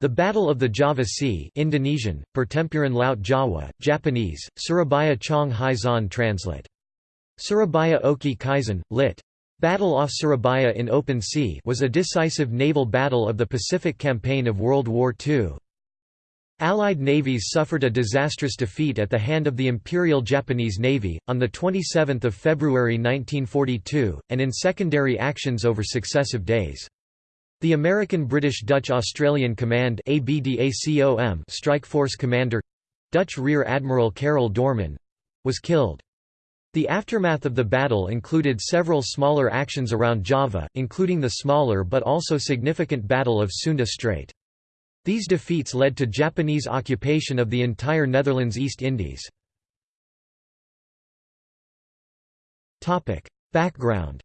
The Battle of the Java Sea Indonesian, Pertempuran Laut Jawa, Japanese, Surabaya Chong Hai translate. Surabaya Oki Kaisen, lit. Battle off Surabaya in Open Sea was a decisive naval battle of the Pacific Campaign of World War II. Allied navies suffered a disastrous defeat at the hand of the Imperial Japanese Navy, on 27 February 1942, and in secondary actions over successive days. The American British Dutch Australian Command Strike Force Commander—Dutch Rear Admiral Karel Doorman was killed. The aftermath of the battle included several smaller actions around Java, including the smaller but also significant Battle of Sunda Strait. These defeats led to Japanese occupation of the entire Netherlands East Indies. Background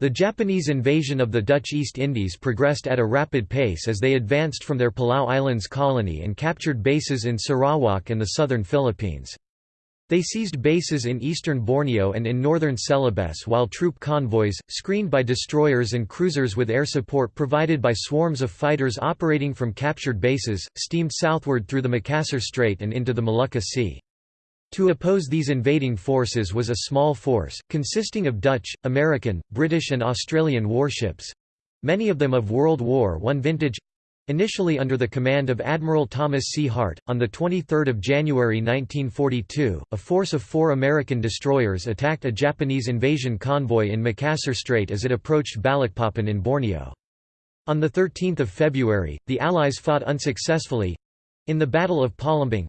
The Japanese invasion of the Dutch East Indies progressed at a rapid pace as they advanced from their Palau Islands colony and captured bases in Sarawak and the southern Philippines. They seized bases in eastern Borneo and in northern Celebes while troop convoys, screened by destroyers and cruisers with air support provided by swarms of fighters operating from captured bases, steamed southward through the Makassar Strait and into the Molucca Sea. To oppose these invading forces was a small force, consisting of Dutch, American, British and Australian warships—many of them of World War I vintage, Initially under the command of Admiral Thomas C. Hart, on 23 January 1942, a force of four American destroyers attacked a Japanese invasion convoy in Makassar Strait as it approached Balikpapan in Borneo. On 13 February, the Allies fought unsuccessfully—in the Battle of Palembang,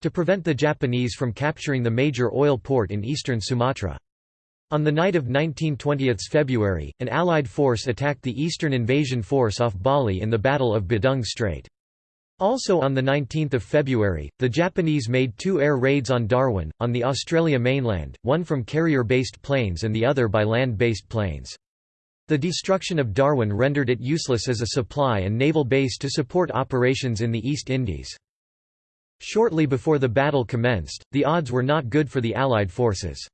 to prevent the Japanese from capturing the major oil port in eastern Sumatra. On the night of 1920 February, an Allied force attacked the Eastern Invasion Force off Bali in the Battle of Badung Strait. Also on 19 February, the Japanese made two air raids on Darwin, on the Australia mainland, one from carrier-based planes and the other by land-based planes. The destruction of Darwin rendered it useless as a supply and naval base to support operations in the East Indies. Shortly before the battle commenced, the odds were not good for the Allied forces.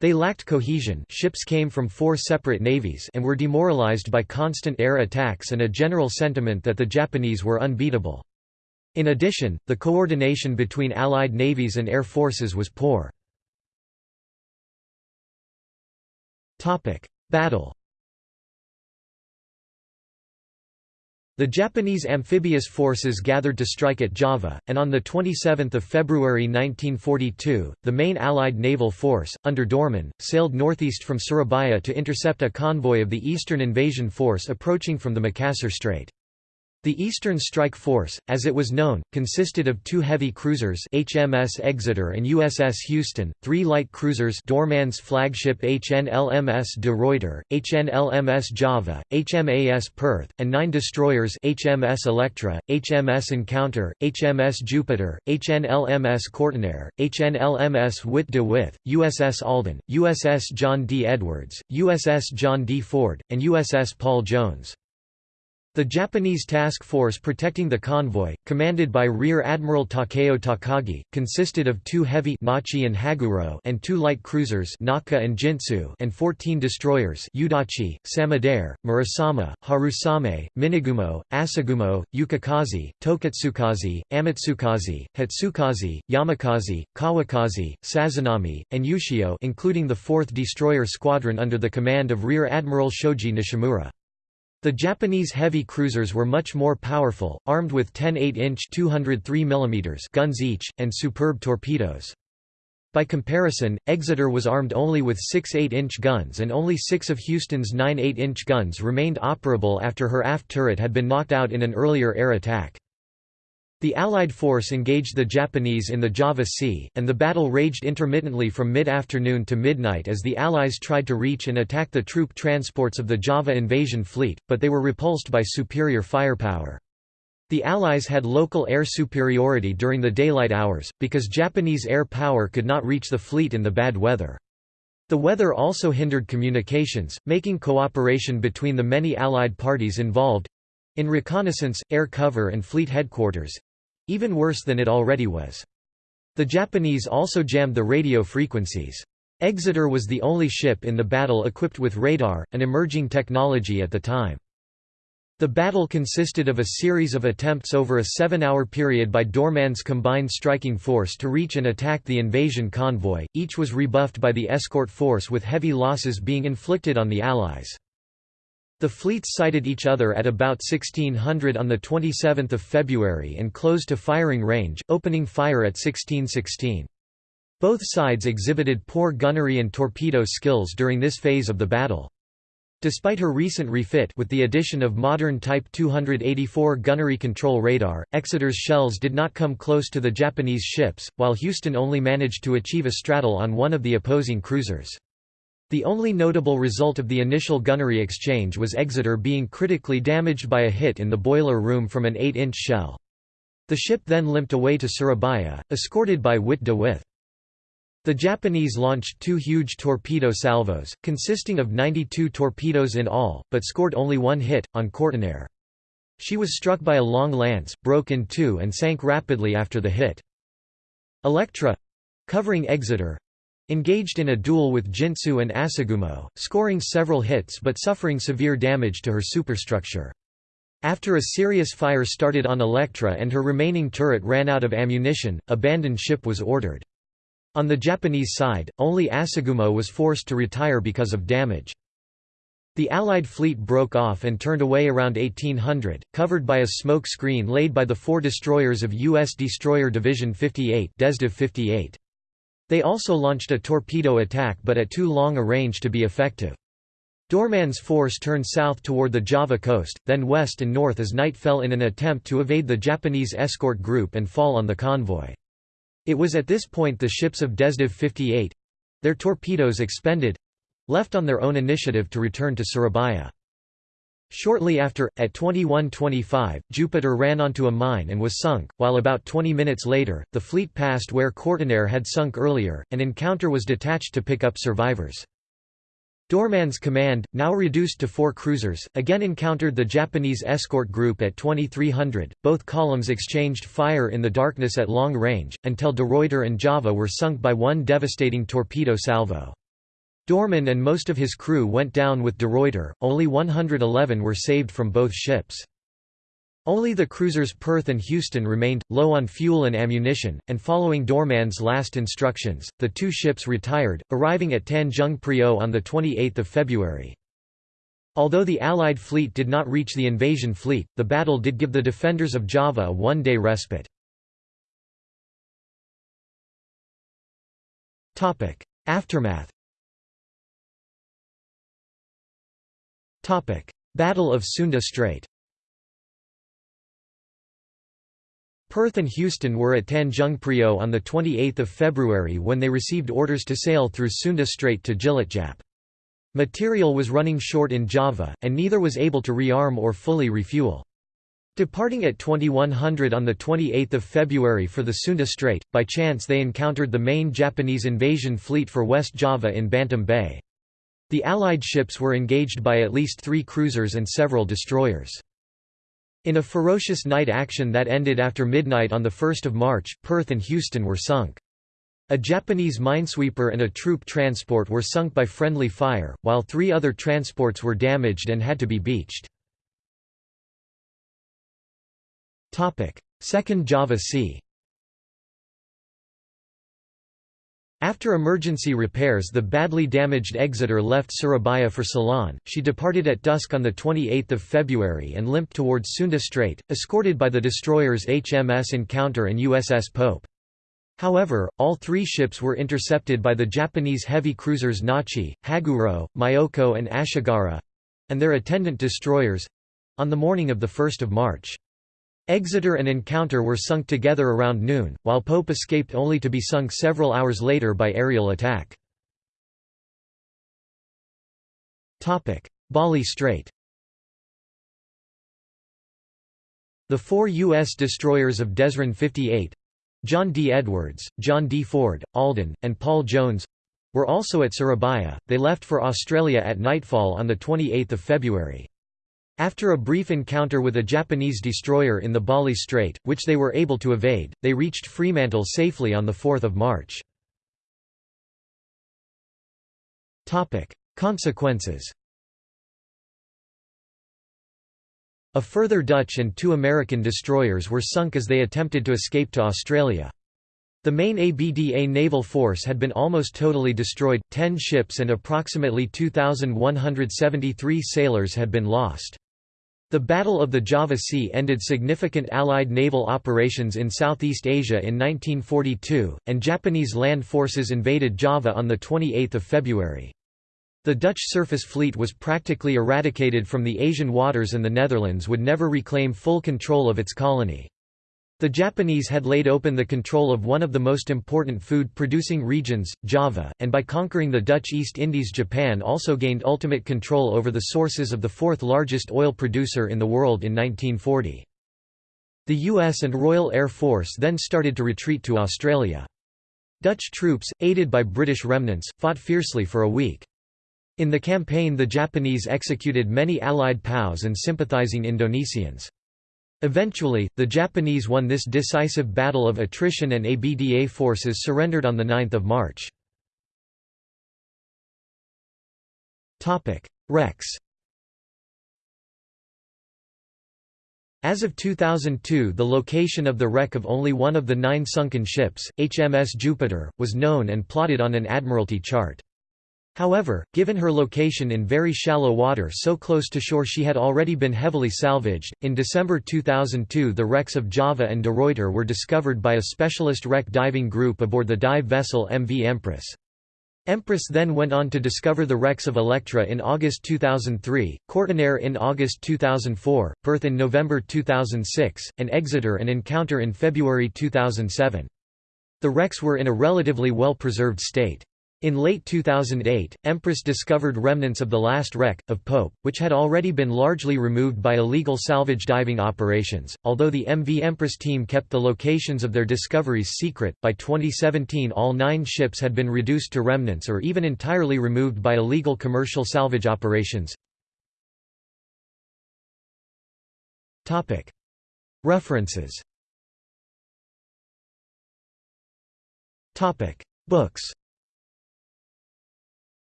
They lacked cohesion ships came from four separate navies and were demoralized by constant air attacks and a general sentiment that the Japanese were unbeatable. In addition, the coordination between Allied navies and air forces was poor. Battle The Japanese amphibious forces gathered to strike at Java, and on 27 February 1942, the main Allied naval force, under Doorman, sailed northeast from Surabaya to intercept a convoy of the Eastern Invasion Force approaching from the Makassar Strait. The Eastern Strike Force, as it was known, consisted of two heavy cruisers HMS Exeter and USS Houston, three light cruisers Doorman's flagship HNLMS de Ruyter, HNLMS Java, HMAS Perth, and nine destroyers HMS Electra, HMS Encounter, HMS Jupiter, HNLMS Kortenaer, HNLMS Witte de With, USS Alden, USS John D. Edwards, USS John D. Ford, and USS Paul Jones. The Japanese task force protecting the convoy, commanded by Rear Admiral Takeo Takagi, consisted of two heavy Nachi and Haguro and two light cruisers Naka and Jintsu and 14 destroyers Yudachi, Samidare, Murasame, Harusame, Minegumo, Asagumo, Yukikaze, Tokitsukaze, Amatsukaze, Hatsukaze, Yamakaze, Kawakaze, Sazanami, and Ushio including the 4th Destroyer Squadron under the command of Rear Admiral Shoji Nishimura. The Japanese heavy cruisers were much more powerful, armed with 10 8-inch guns each, and superb torpedoes. By comparison, Exeter was armed only with six 8-inch guns and only six of Houston's nine 8-inch guns remained operable after her aft turret had been knocked out in an earlier air attack. The Allied force engaged the Japanese in the Java Sea, and the battle raged intermittently from mid-afternoon to midnight as the Allies tried to reach and attack the troop transports of the Java invasion fleet, but they were repulsed by superior firepower. The Allies had local air superiority during the daylight hours, because Japanese air power could not reach the fleet in the bad weather. The weather also hindered communications, making cooperation between the many Allied parties involved—in reconnaissance, air cover and fleet headquarters, even worse than it already was. The Japanese also jammed the radio frequencies. Exeter was the only ship in the battle equipped with radar, an emerging technology at the time. The battle consisted of a series of attempts over a seven-hour period by Doorman's combined striking force to reach and attack the invasion convoy, each was rebuffed by the escort force with heavy losses being inflicted on the Allies. The fleets sighted each other at about 1600 on 27 February and closed to firing range, opening fire at 1616. Both sides exhibited poor gunnery and torpedo skills during this phase of the battle. Despite her recent refit with the addition of modern Type 284 gunnery control radar, Exeter's shells did not come close to the Japanese ships, while Houston only managed to achieve a straddle on one of the opposing cruisers. The only notable result of the initial gunnery exchange was Exeter being critically damaged by a hit in the boiler room from an 8-inch shell. The ship then limped away to Surabaya, escorted by Witte de With. The Japanese launched two huge torpedo salvos, consisting of 92 torpedoes in all, but scored only one hit, on Kortenaer. She was struck by a long lance, broke in two and sank rapidly after the hit. Electra—covering Exeter, engaged in a duel with Jintsu and Asagumo, scoring several hits but suffering severe damage to her superstructure. After a serious fire started on Electra and her remaining turret ran out of ammunition, abandoned ship was ordered. On the Japanese side, only Asagumo was forced to retire because of damage. The Allied fleet broke off and turned away around 1800, covered by a smoke screen laid by the four destroyers of U.S. Destroyer Division 58, Desdiv 58. They also launched a torpedo attack but at too long a range to be effective. Doorman's force turned south toward the Java coast, then west and north as night fell in an attempt to evade the Japanese escort group and fall on the convoy. It was at this point the ships of Desdiv 58—their torpedoes expended—left on their own initiative to return to Surabaya. Shortly after, at 21.25, Jupiter ran onto a mine and was sunk, while about 20 minutes later, the fleet passed where Kortenaer had sunk earlier, an encounter was detached to pick up survivors. Doorman's command, now reduced to four cruisers, again encountered the Japanese escort group at 2300. Both columns exchanged fire in the darkness at long range, until De Ruyter and Java were sunk by one devastating torpedo salvo. Doorman and most of his crew went down with De Ruyter, only 111 were saved from both ships. Only the cruisers Perth and Houston remained, low on fuel and ammunition, and following Doorman's last instructions, the two ships retired, arriving at Tanjung Priok on 28 February. Although the Allied fleet did not reach the invasion fleet, the battle did give the defenders of Java a one-day respite. Aftermath Battle of Sunda Strait Perth and Houston were at Tanjung Priok on 28 February when they received orders to sail through Sunda Strait to Cilacap. Material was running short in Java, and neither was able to rearm or fully refuel. Departing at 2100 on 28 February for the Sunda Strait, by chance they encountered the main Japanese invasion fleet for West Java in Bantam Bay. The Allied ships were engaged by at least three cruisers and several destroyers. In a ferocious night action that ended after midnight on 1 March, Perth and Houston were sunk. A Japanese minesweeper and a troop transport were sunk by friendly fire, while three other transports were damaged and had to be beached. Second Java Sea After emergency repairs the badly damaged Exeter left Surabaya for Ceylon, she departed at dusk on 28 February and limped towards Sunda Strait, escorted by the destroyers HMS Encounter and USS Pope. However, all three ships were intercepted by the Japanese heavy cruisers Nachi, Haguro, Myoko and Ashigara—and their attendant destroyers—on the morning of 1 March. Exeter and Encounter were sunk together around noon, while Pope escaped only to be sunk several hours later by aerial attack. Bali Strait The four U.S. destroyers of Desran 58—John D. Edwards, John D. Ford, Alden, and Paul Jones—were also at Surabaya. They left for Australia at nightfall on 28 February. After a brief encounter with a Japanese destroyer in the Bali Strait, which they were able to evade, they reached Fremantle safely on 4 March. Consequences A further Dutch and two American destroyers were sunk as they attempted to escape to Australia. The main ABDA naval force had been almost totally destroyed, 10 ships and approximately 2,173 sailors had been lost. The Battle of the Java Sea ended significant Allied naval operations in Southeast Asia in 1942, and Japanese land forces invaded Java on 28 February. The Dutch surface fleet was practically eradicated from the Asian waters and the Netherlands would never reclaim full control of its colony. The Japanese had laid open the control of one of the most important food-producing regions, Java, and by conquering the Dutch East Indies Japan also gained ultimate control over the sources of the fourth largest oil producer in the world in 1940. The US and Royal Air Force then started to retreat to Australia. Dutch troops, aided by British remnants, fought fiercely for a week. In the campaign the Japanese executed many Allied POWs and sympathizing Indonesians. Eventually, the Japanese won this decisive battle of attrition and ABDA forces surrendered on 9 March. Wrecks As of 2002 the location of the wreck of only one of the nine sunken ships, HMS Jupiter, was known and plotted on an Admiralty chart. However, given her location in very shallow water so close to shore she had already been heavily salvaged. In December 2002 the wrecks of Java and De Ruyter were discovered by a specialist wreck diving group aboard the dive vessel MV Empress. Empress then went on to discover the wrecks of Electra in August 2003, Kortenaer in August 2004, Perth in November 2006, and Exeter and Encounter in February 2007. The wrecks were in a relatively well-preserved state. In late 2008, Empress discovered remnants of the last wreck, of Pope, which had already been largely removed by illegal salvage diving operations. Although the MV Empress team kept the locations of their discoveries secret, by 2017 all nine ships had been reduced to remnants or even entirely removed by illegal commercial salvage operations. References Books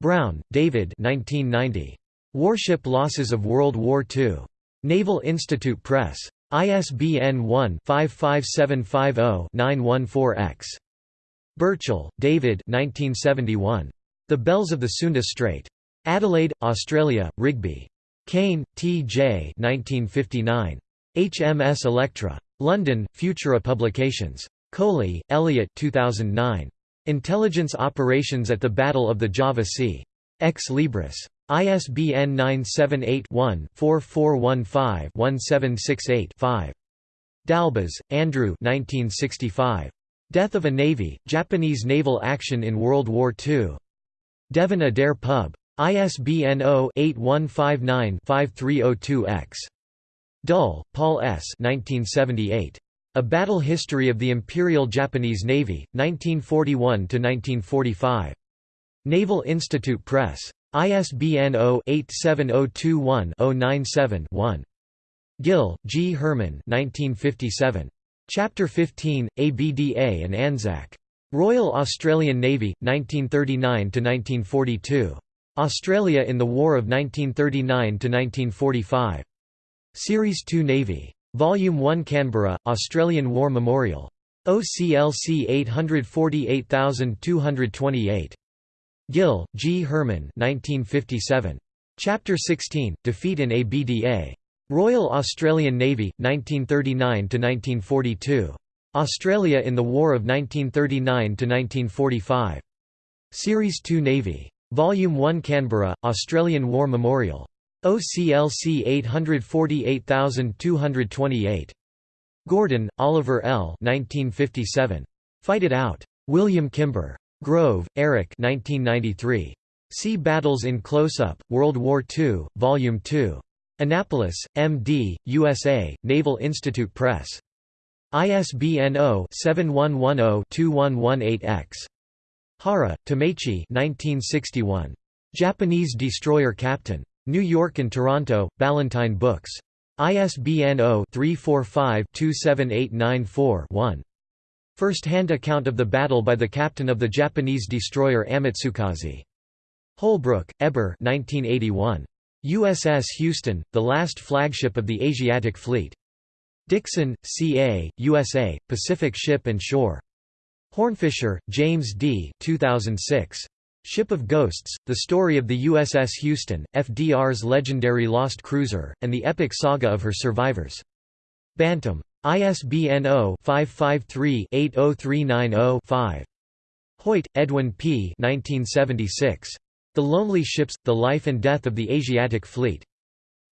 Brown, David 1990. Warship Losses of World War II. Naval Institute Press. ISBN 1-55750-914-X. Burchell, David 1971. The Bells of the Sunda Strait. Adelaide, Australia, Rigby. Cain, T. J. 1959. HMS Electra. London, Futura Publications. Coley, Elliot 2009. Intelligence operations at the Battle of the Java Sea. Ex Libris. ISBN 978-1-4415-1768-5. Dalbas, Andrew Death of a Navy, Japanese Naval Action in World War II. Devin-Adair Pub. ISBN 0-8159-5302-X. Dull, Paul S. 1978. A Battle History of the Imperial Japanese Navy, 1941–1945. Naval Institute Press. ISBN 0-87021-097-1. Gill, G. Herman 1957. Chapter 15, ABDA and Anzac. Royal Australian Navy, 1939–1942. Australia in the War of 1939–1945. Series 2 Navy. Volume 1 Canberra, Australian War Memorial. OCLC 848228. Gill, G. Herman 1957. Chapter 16, Defeat in ABDA. Royal Australian Navy, 1939–1942. Australia in the War of 1939–1945. Series 2 Navy. Volume 1 Canberra, Australian War Memorial. OCLC 848228. Gordon, Oliver L. 1957. Fight It Out. William Kimber. Grove, Eric 1993. Sea Battles in Close-Up, World War II, Volume 2. Annapolis, M.D., USA, Naval Institute Press. ISBN 0-7110-2118-X. Hara, Tameichi 1961. Japanese destroyer captain. New York and Toronto, Ballantine Books. ISBN 0-345-27894-1. First-hand account of the battle by the captain of the Japanese destroyer Amatsukaze. Holbrook, Eber 1981. USS Houston, the last flagship of the Asiatic Fleet. Dixon, C.A., USA, Pacific Ship and Shore. Hornfischer, James D. 2006. Ship of Ghosts, The Story of the USS Houston, FDR's legendary lost cruiser, and the epic saga of her survivors. Bantam. ISBN 0-553-80390-5. Hoyt, Edwin P. 1976. The Lonely Ships, The Life and Death of the Asiatic Fleet.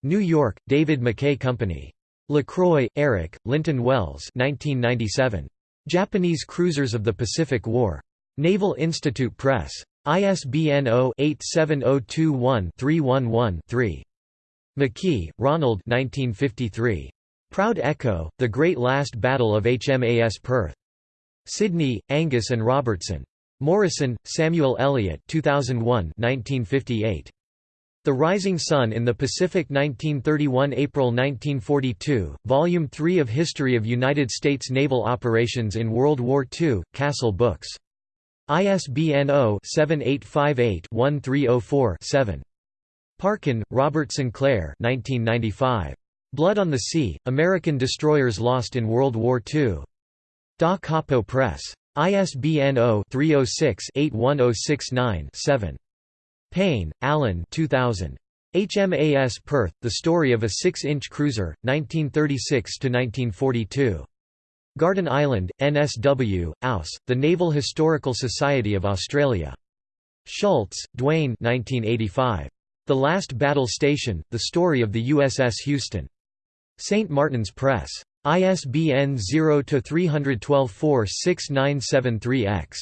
New York, David McKay Company. LaCroix, Eric, Linton Wells 1997. Japanese Cruisers of the Pacific War. Naval Institute Press. ISBN 0-87021-311-3. McKie, Ronald 1953. Proud Echo, The Great Last Battle of HMAS Perth. Sydney, Angus and Robertson. Morison, Samuel Eliot 2001 1958. The Rising Sun in the Pacific 1931 April 1942, Volume 3 of History of United States Naval Operations in World War II, Castle Books. ISBN 0-7858-1304-7. Parkin, Robert Sinclair 1995. Blood on the Sea, American Destroyers Lost in World War II. Da Capo Press. ISBN 0-306-81069-7. Payne, Alan 2000. HMAS Perth, The Story of a Six-Inch Cruiser, 1936–1942. Garden Island, NSW, Aus, The Naval Historical Society of Australia. Schultz, Duane 1985. The Last Battle Station, The Story of the USS Houston. St. Martin's Press. ISBN 0-312-46973-X.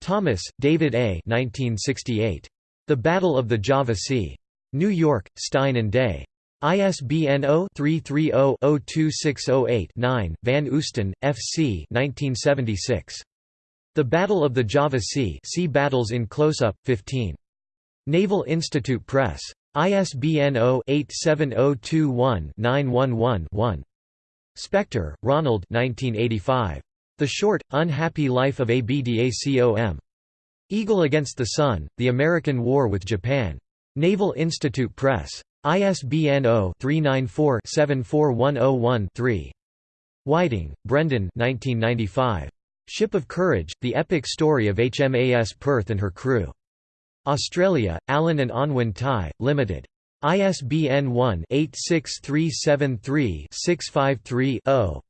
Thomas, David A. 1968. The Battle of the Java Sea. New York, Stein and Day. ISBN 0-330-02608-9, Van Oosten, F. C. 1976. The Battle of the Java Sea Sea Battles in Close-Up, 15. Naval Institute Press. ISBN 0-87021-911-1. Spector, Ronald 1985. The Short, Unhappy Life of ABDACOM. Eagle Against the Sun, The American War with Japan. Naval Institute Press. ISBN 0-394-74101-3. Whiting, Brendan 1995. Ship of Courage, The Epic Story of HMAS Perth and Her Crew. Australia, Allen and Unwin Thai, Limited. ISBN 1-86373-653-0.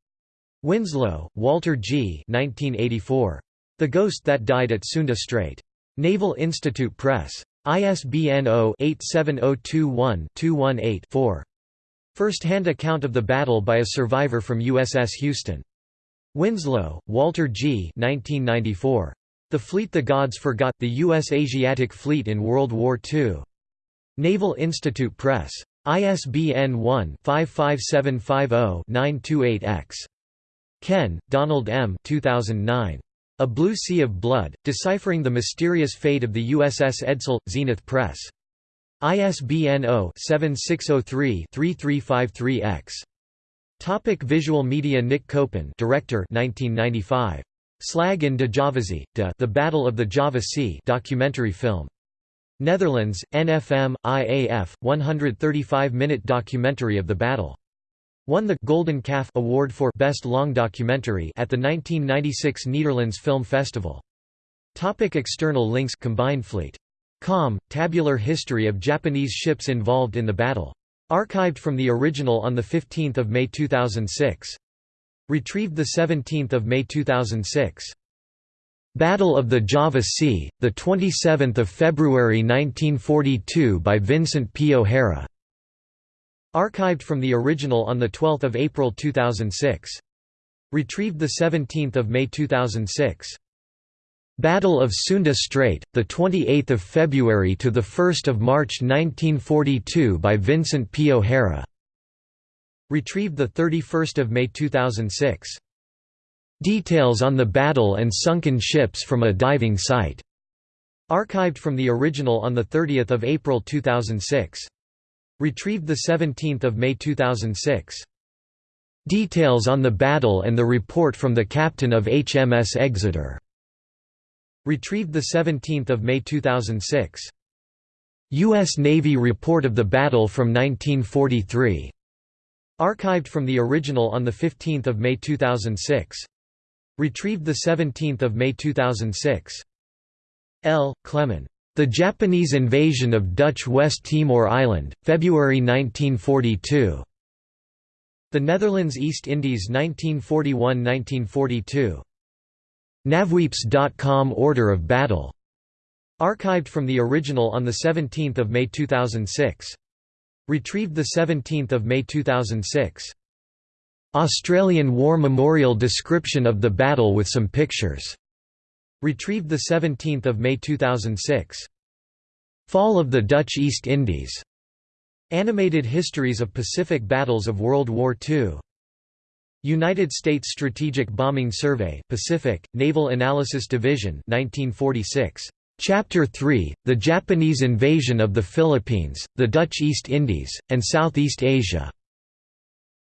Winslow, Walter G. 1984. The Ghost That Died at Sunda Strait. Naval Institute Press. ISBN 0-87021-218-4. First-hand account of the battle by a survivor from USS Houston. Winslow, Walter G. 1994. The Fleet the Gods Forgot, the U.S. Asiatic Fleet in World War II. Naval Institute Press. ISBN 1-55750-928-X. Kehn, Donald M. 2009. A Blue Sea of Blood, Deciphering the Mysterious Fate of the USS Edsall, Zenith Press. ISBN 0-7603-3353-X. Topic Visual Media Nick Copen Director 1995. Slag in de Javazee, de The Battle of the Java Sea documentary film. Netherlands, NFM, IAF, 135-minute documentary of the battle. Won the Golden Calf Award for Best Long Documentary at the 1996 Netherlands Film Festival. Topic external links Combined Fleet. Com, tabular history of Japanese ships involved in the battle. Archived from the original on 15 May 2006. Retrieved 17 May 2006. Battle of the Java Sea, 27 February 1942 by Vincent P. O'Hara. Archived from the original on 12 April 2006. Retrieved 17 May 2006. Battle of Sunda Strait, 28 February to 1 March 1942 by Vincent P. O'Hara. Retrieved 31 May 2006. Details on the battle and sunken ships from a diving site. Archived from the original on 30 April 2006. Retrieved 17 May 2006. Details on the battle and the report from the captain of HMS Exeter. Retrieved 17 May 2006. U.S. Navy report of the battle from 1943. Archived from the original on 15 May 2006. Retrieved 17 May 2006. L. Clement. The Japanese invasion of Dutch West Timor Island, February 1942. The Netherlands East Indies 1941–1942. NavWeaps.com Order of Battle. Archived from the original on 17 May 2006. Retrieved 17 May 2006. Australian War Memorial description of the battle with some pictures. Retrieved 17 May 2006. Fall of the Dutch East Indies. Animated Histories of Pacific Battles of World War II. United States Strategic Bombing Survey Pacific, Naval Analysis Division 1946. Chapter 3, The Japanese Invasion of the Philippines, the Dutch East Indies, and Southeast Asia.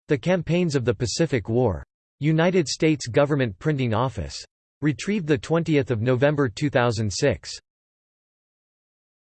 The Campaigns of the Pacific War. United States Government Printing Office. Retrieved 20 November 2006.